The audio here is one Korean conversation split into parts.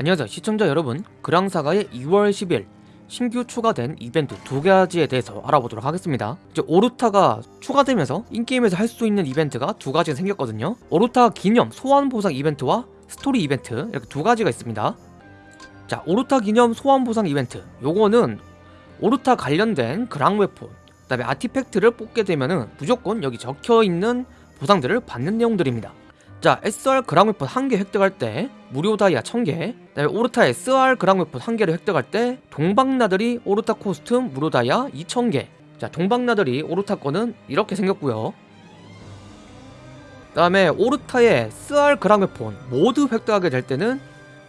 안녕하세요 시청자 여러분. 그랑사가의 2월 10일 신규 추가된 이벤트 두 가지에 대해서 알아보도록 하겠습니다. 이제 오르타가 추가되면서 in-game에서 할 수 있는 이벤트가 두 가지가 생겼거든요. 오르타 기념 소환 보상 이벤트와 스토리 이벤트 이렇게 두 가지가 있습니다. 자 오르타 기념 소환 보상 이벤트. 요거는 오르타 관련된 그랑 weapon 그 다음에 artifact를 뽑게 되면은 무조건 여기 적혀있는 보상들을 받는 내용들입니다 자 SR 그랑 weapon 1개 획득할 때 무료 다이아 1000개. 그다음에 오르타 SR 그랑 weapon 1개를 획득할 때 동방나들이 오르타 costume 무료 다이아 2000개. 자 동방나들이 오르타 거는 이렇게 생겼고요. 그 다음에 오르타의 SR 그랑 weapon 모두 획득하게 될 때는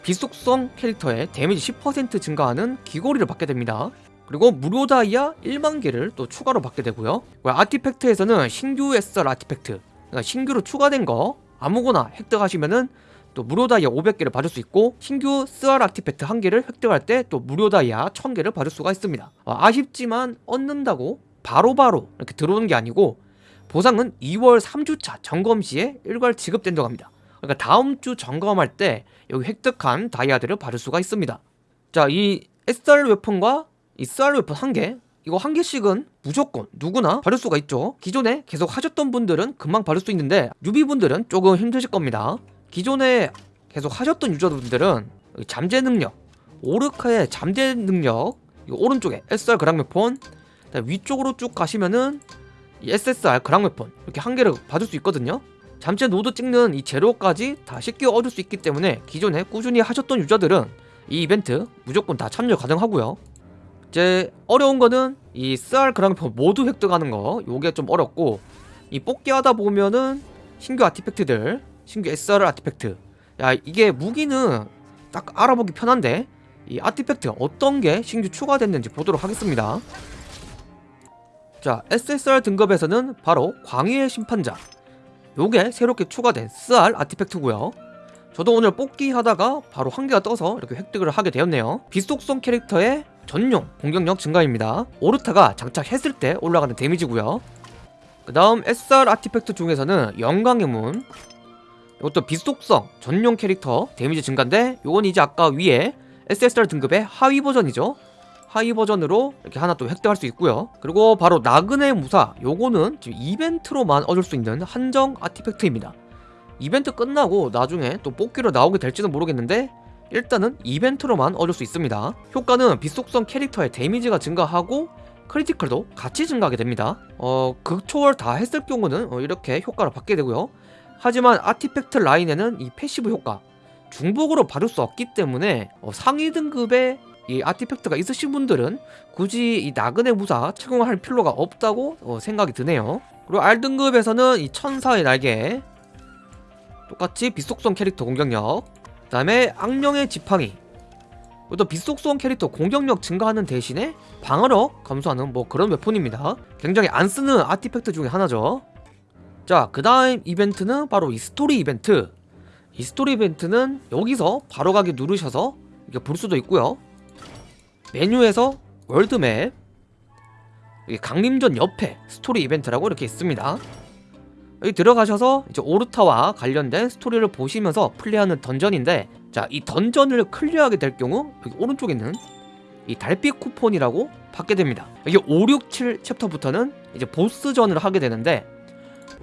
비속성 캐릭터의 damage 10% 증가하는 귀걸이를 받게 됩니다. 그리고 무료 다이아 1만 개를 또 추가로 받게 되고요. artifact에서는 신규 SR artifact 그러니까 신규로 추가된 거 아무거나 획득하시면은 또 무료 다이아 500개를 받을 수 있고 신규 스알 아티팩트 1개를 획득할 때 또 무료 다이아 1000개를 받을 수가 있습니다. 어, 아쉽지만 얻는다고 바로바로 바로 이렇게 들어오는 게 아니고 보상은 2월 3주차 점검 시에 일괄 지급된다고 합니다. 그러니까 다음 주 점검할 때 여기 획득한 다이아들을 받을 수가 있습니다. 자 이 SR 웨폰과 이 SR 웨폰 1개 이거 한 개씩은 무조건 누구나 받을 수가 있죠. 기존에 계속 하셨던 분들은 금방 받을 수 있는데 newbie분들은 조금 힘드실 겁니다. 기존에 계속 하셨던 유저분들은 잠재 능력 오르타의 잠재 능력 오른쪽에 SR 그랑 weapon 위쪽으로 쭉 가시면은 SSR 그랑 weapon 이렇게 한 개를 받을 수 있거든요. 잠재 노드 찍는 이 재료까지 다 쉽게 얻을 수 있기 때문에 기존에 꾸준히 하셨던 유저들은 이 이벤트 무조건 다 참여 가능하고요 이제 어려운 거는 이 SR 그랑폰 모두 획득하는 거. 요게 좀 어렵고 이 뽑기 하다 보면은 신규 아티팩트들 신규 SR 아티팩트. 야 이게 무기는 딱 알아보기 편한데 이 아티팩트 어떤 게 신규 추가됐는지 보도록 하겠습니다. 자 SSR 등급에서는 바로 광희의 심판자. 요게 새롭게 추가된 SR 아티팩트고요. 저도 오늘 뽑기 하다가 바로 한 개가 떠서 이렇게 획득을 하게 되었네요. 비속성 캐릭터의 전용 공격력 증가입니다. 오르타가 장착했을 때 올라가는 데미지고요. 그 다음 SR 아티팩트 중에서는 영광의 문. 이것도 비속성 전용 캐릭터 데미지 증가인데 요건 이제 아까 위에 SSR 등급의 하위 버전이죠. 하위 버전으로 이렇게 하나 또 획득할 수 있고요. 그리고 바로 나그네 무사 요거는 지금 이벤트로만 얻을 수 있는 한정 아티팩트입니다. 이벤트 끝나고 나중에 또 뽑기로 나오게 될지는 모르겠는데 일단은 이벤트로만 얻을 수 있습니다. 효과는 비속성 캐릭터의 damage가 증가하고 critical도 같이 증가하게 됩니다. 어 극초월 다 했을 경우는 어, 이렇게 효과를 받게 되고요. 하지만 artifact 라인에는 이 passive 효과 중복으로 받을 수 없기 때문에 어, 상위 등급의 이 artifact가 있으신 분들은 굳이 이 나그네 무사 착용할 필요가 없다고 어, 생각이 드네요. 그리고 R등급에서는 이 천사의 날개 똑같이 비속성 캐릭터 공격력 그 다음에 악령의 지팡이. 또 비속성 캐릭터 공격력 증가하는 대신에 방어력 감소하는 뭐 그런 weapon입니다. 굉장히 안 쓰는 artifact 중에 하나죠. 자그 다음 이벤트는 바로 이 스토리 이벤트. 이 스토리 이벤트는 여기서 바로 가기 누르셔서 이게 볼 수도 있고요. 메뉴에서 world map 강림전 옆에 스토리 이벤트라고 이렇게 있습니다 여기 들어가셔서 이제 오르타와 관련된 스토리를 보시면서 플레이하는 dungeon인데 자 이 dungeon을 clear하게 될 경우 여기 오른쪽에 있는 이 달빛 쿠폰이라고 받게 됩니다. 이게 5, 6, 7 chapter부터는 이제 보스전을 하게 되는데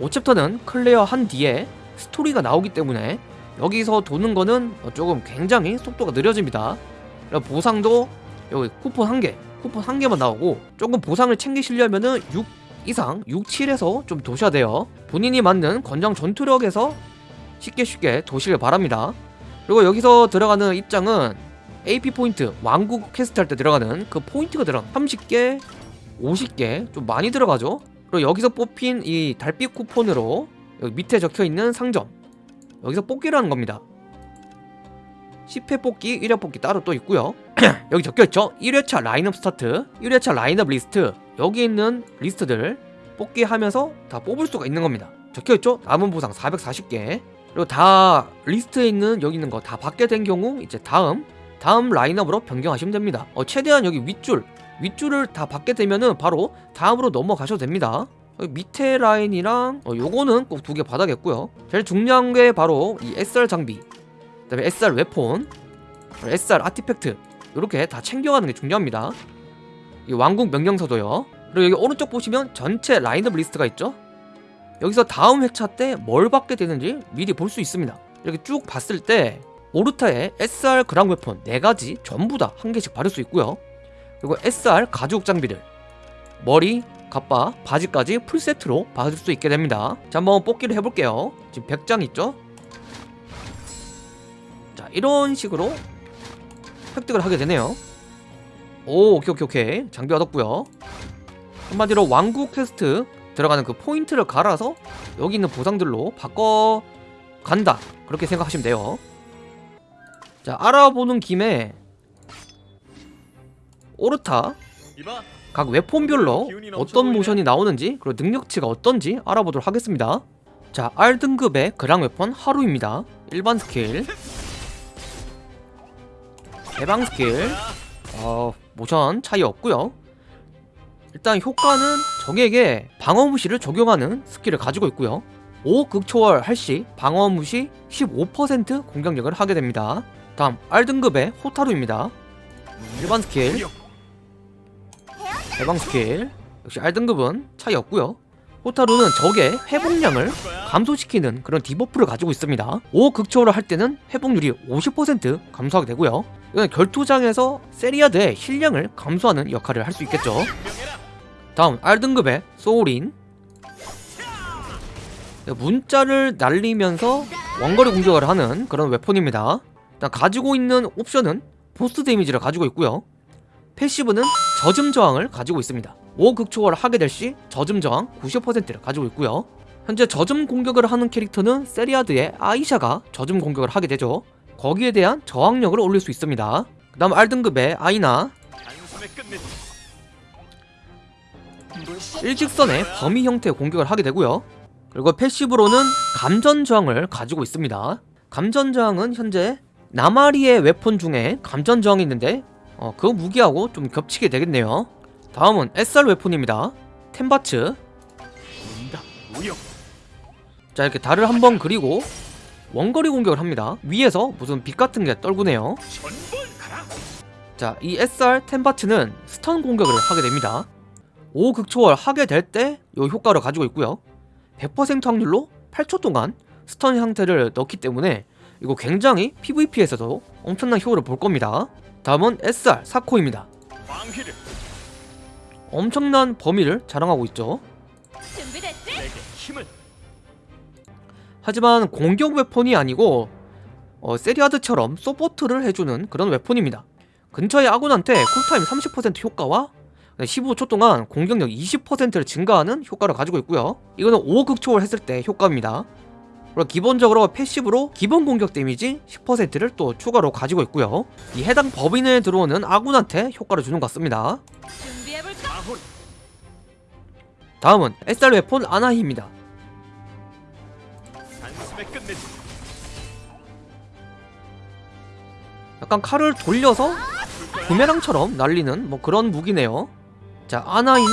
5chapter는 clear한 뒤에 스토리가 나오기 때문에 여기서 도는 거는 조금 굉장히 속도가 느려집니다. 보상도 여기 쿠폰 한개 쿠폰 한 개만 나오고 조금 보상을 챙기시려면은 6 이상 6, 7에서 좀 도셔야 돼요. 본인이 맞는 권장 전투력에서 쉽게 쉽게 도시길 바랍니다. 그리고 여기서 들어가는 입장은 AP 포인트 왕국 퀘스트 할 때 들어가는 그 포인트가 들어가 30개 50개 좀 많이 들어가죠. 그리고 여기서 뽑힌 이 달빛 쿠폰으로 밑에 적혀있는 상점 여기서 뽑기를 하는 겁니다 10회 뽑기, 1회 뽑기 따로 또 있고요. 여기 적혀있죠? 1회차 라인업 스타트 1회차 라인업 리스트. 여기 있는 리스트들 뽑기 하면서 다 뽑을 수가 있는 겁니다. 적혀있죠? 남은 보상 440개. 그리고 다 리스트에 있는 여기 있는 거 다 받게 된 경우 이제 다음 다음 라인업으로 변경하시면 됩니다. 어, 최대한 여기 윗줄 윗줄을 다 받게 되면은 바로 다음으로 넘어가셔도 됩니다. 밑에 라인이랑 어, 요거는 꼭 두 개 받아겠고요. 제일 중요한 게 바로 이 SR 장비 그 다음에 SR weapon SR artifact 이렇게 다 챙겨가는 게 중요합니다. 이 왕국 명령서도요. 그리고 여기 오른쪽 보시면 전체 라인업 리스트가 있죠? 여기서 다음 회차 때 뭘 받게 되는지 미리 볼 수 있습니다. 이렇게 쭉 봤을 때 오르타의 SR 그랑 weapon 4가지 전부 다 한 개씩 받을 수 있고요. 그리고 SR 가죽 장비를 머리, 갑바, 바지까지 full set로 받을 수 있게 됩니다. 자 한번 뽑기를 해볼게요. 지금 100장 있죠? 자 이런 식으로 획득을 하게 되네요. 오 오케이 오케이 오케이. 장비 얻었고요. 한마디로 왕국 퀘스트 들어가는 그 포인트를 갈아서 여기 있는 보상들로 바꿔 간다. 그렇게 생각하시면 돼요. 자 알아보는 김에 오르타 각 weapon별로 어떤 모션이 나오는지 그리고 능력치가 어떤지 알아보도록 하겠습니다. 자 R등급의 그랑 weapon 하루입니다. 일반 스킬 해방 스킬. 어, 모션 차이 없고요. 일단 효과는 적에게 방어 무시를 적용하는 스킬을 가지고 있고요. 5 극초월 할시 방어 무시 15% 공격력을 하게 됩니다. 다음 R등급의 호타루입니다. 일반 스킬. 해방 스킬. 역시 R등급은 차이 없고요 호타루는 적의 회복량을 감소시키는 그런 debuff를 가지고 있습니다. 5 극초월을 할 때는 회복률이 50% 감소하게 되고요. 이건 결투장에서 세리아드의 heal량을 감소하는 역할을 할 수 있겠죠. 다음 R등급의 소울인. 문자를 날리면서 원거리 공격을 하는 그런 weapon입니다. 일단 가지고 있는 옵션은 보스 데미지를 가지고 있고요. passive는 젖음 저항을 가지고 있습니다 5극 초월을 하게 될시 젖음 저항 90%를 가지고 있고요. 현재 젖음 공격을 하는 캐릭터는 세리아드의 아이샤가 젖음 공격을 하게 되죠. 거기에 대한 저항력을 올릴 수 있습니다. 그 다음 R등급의 아이나. 일직선의 범위 형태의 공격을 하게 되고요. 그리고 패시브로는 감전 저항을 가지고 있습니다. 감전 저항은 현재 나마리의 웨폰 중에 감전 저항이 있는데 어, 그 무기하고 좀 겹치게 되겠네요 다음은 SR 웨폰입니다 템바츠 자 이렇게 달을 한 번 그리고 원거리 공격을 합니다 위에서 무슨 빛 같은 게 떨구네요 전볼 가라 자, 이 SR 템바츠는 stun 공격을 하게 됩니다. 5극초월 하게 될 때 이 효과를 가지고 있고요. 100% 확률로 8초 동안 stun 상태를 넣기 때문에 이거 굉장히 PVP에서도 엄청난 효과를 볼 겁니다. 다음은 SR 사코입니다. 엄청난 범위를 자랑하고 있죠. 하지만 공격 weapon이 아니고 어, 세리아드처럼 서포트를 해주는 그런 weapon입니다. 근처의 아군한테 쿨타임 30% 효과와 15초 동안 공격력 20%를 증가하는 효과를 가지고 있고요. 이거는 5극초월 했을 때 효과입니다. 그리고 기본적으로 passive로 기본 공격 데미지 10%를 또 추가로 가지고 있고요. 이 해당 내에 들어오는 아군한테 효과를 주는 것 같습니다. 다음은 SR weapon 아나히입니다. 약간 칼을 돌려서 부메랑처럼 날리는 뭐 그런 무기네요. 자, 아나이는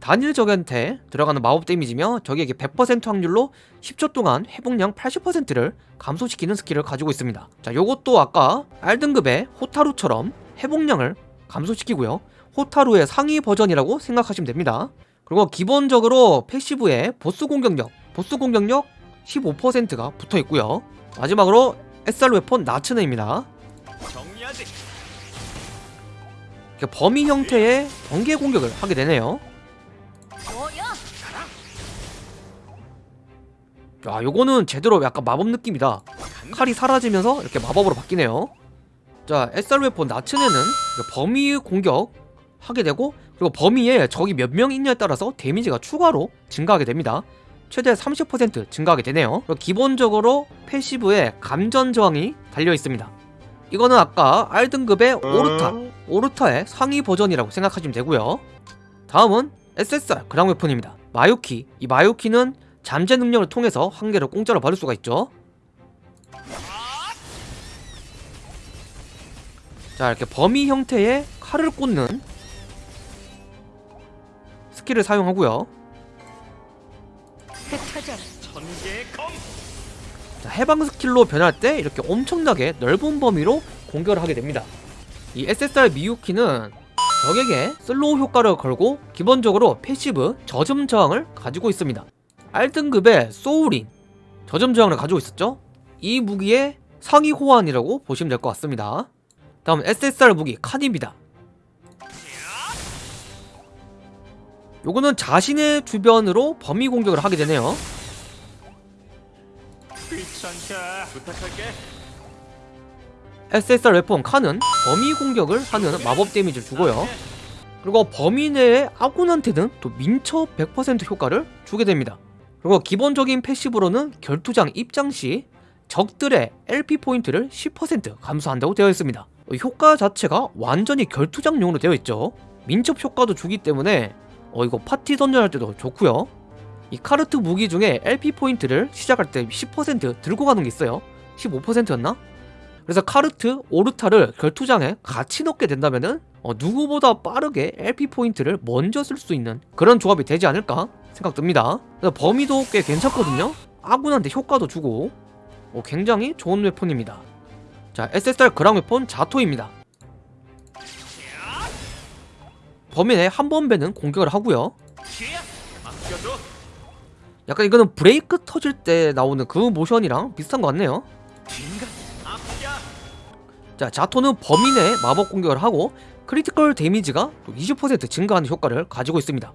단일 적한테 들어가는 마법 데미지며 적에게 100% 확률로 10초 동안 회복량 80%를 감소시키는 스킬을 가지고 있습니다. 자, 요것도 아까 R등급의 호타루처럼 회복량을 감소시키고요. 호타루의 상위 버전이라고 생각하시면 됩니다. 그리고 기본적으로 패시브에 보스 공격력, 보스 공격력 15%가 붙어 있고요. 마지막으로 SR 웨폰 나츠네입니다. 범위 형태의 번개 공격을 하게 되네요. 야, 요거는 제대로 약간 마법 느낌이다. 칼이 사라지면서 이렇게 마법으로 바뀌네요. 자, SR 웨폰 나츠네는 범위 공격 하게 되고 그리고 범위에 적이 몇 명 있냐에 따라서 데미지가 추가로 증가하게 됩니다. 최대 30% 증가하게 되네요. 그리고 기본적으로 패시브에 감전 저항이 달려 있습니다. 이거는 아까 R등급의 오르타, 오르타의 상위 버전이라고 생각하시면 되고요. 다음은 SSR 그랑 웨폰입니다. 마요키, 이 마요키는 잠재 능력을 통해서 한 개를 공짜로 받을 수가 있죠. 자 이렇게 범위 형태의 칼을 꽂는 스킬을 사용하고요. 자, 해방 스킬로 변할 때 이렇게 엄청나게 넓은 범위로 공격을 하게 됩니다. 이 SSR 미유키는 적에게 slow 효과를 걸고 기본적으로 passive 젖음 저항을 가지고 있습니다. R등급의 소울인 저점 저항을 가지고 있었죠? 이 무기의 상위 호환이라고 보시면 될 것 같습니다. 다음 SSR 무기 칸입니다. 요거는 자신의 주변으로 범위 공격을 하게 되네요. SSR 웨폰 칸은 범위 공격을 하는 마법 데미지를 주고요. 그리고 범위 내의 아군한테는 또 민첩 100% 효과를 주게 됩니다. 그리고 기본적인 passive로는 결투장 입장 시 적들의 LP 포인트를 10% 감소한다고 되어 있습니다. 효과 자체가 완전히 결투장용으로 되어 있죠. 민첩 효과도 주기 때문에 어 이거 파티 던전할 때도 좋고요. 이 카르트 무기 중에 LP 포인트를 시작할 때 10% 들고 가는 게 있어요. 15%였나? 그래서 카르트, 오르타를 결투장에 같이 넣게 된다면은 어, 누구보다 빠르게 LP 포인트를 먼저 쓸 수 있는 그런 조합이 되지 않을까 생각됩니다. 그래서 범위도 꽤 괜찮거든요. 아군한테 효과도 주고 어, 굉장히 좋은 weapon입니다. 자, SSR 그랑 weapon 자토입니다. 내에 한번 베는 공격을 하고요. 약간 이거는 브레이크 터질 때 나오는 그 모션이랑 비슷한 것 같네요. 자, 자토는 내에 마법 공격을 하고 크리티컬 데미지가 또20% 증가하는 효과를 가지고 있습니다.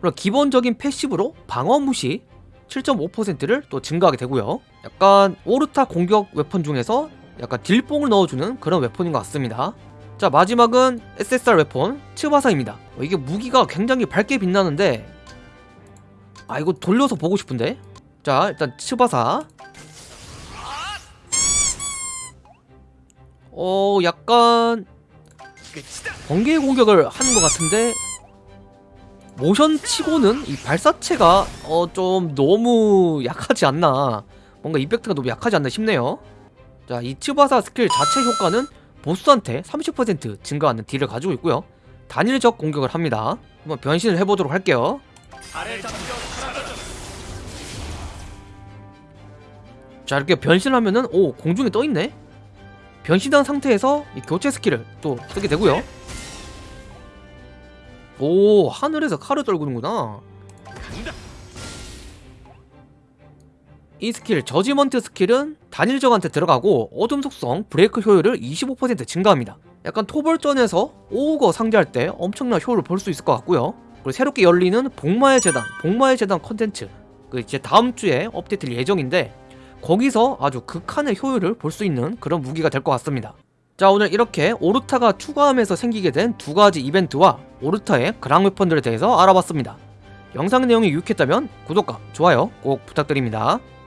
그리고 기본적인 passive로 방어 무시 7.5%를 또 증가하게 되고요. 약간 오르타 공격 weapon 중에서 약간 딜뽕을 넣어주는 그런 weapon인 것 같습니다. 자, 마지막은 SSR weapon 츠바사입니다. 어, 이게 무기가 굉장히 밝게 빛나는데 아 이거 돌려서 보고 싶은데 자 일단 츠바사 어 약간. 번개 공격을 하는 것 같은데 모션 치고는 이 발사체가 어 좀 너무 약하지 않나 뭔가 이펙트가 너무 약하지 않나 싶네요 자이 츠바사 스킬 자체 효과는 보스한테 30% 증가하는 딜을 가지고 있고요. 단일적 공격을 합니다. 한번 변신을 해보도록 할게요. 자 이렇게 변신하면은 오 공중에 떠있네? 변신한 상태에서 이 교체 스킬을 또 쓰게 되고요. 오 하늘에서 칼을 떨구는구나 이 스킬 judgment 스킬은 단일적한테 들어가고 어둠 속성 브레이크 효율을 25% 증가합니다. 약간 토벌전에서 오우거 상대할 때 엄청난 효율을 볼 수 있을 것 같고요. 그리고 새롭게 열리는 복마의 제단 복마의 제단 컨텐츠. 그 이제 다음 주에 업데이트될 예정인데 거기서 아주 극한의 효율을 볼 수 있는 그런 무기가 될 것 같습니다. 자 오늘 이렇게 오르타가 추가하면서 생기게 된 두 가지 이벤트와 오르타의 그랑 웨펀들에 대해서 알아봤습니다. 영상 내용이 유익했다면 구독과 좋아요 꼭 부탁드립니다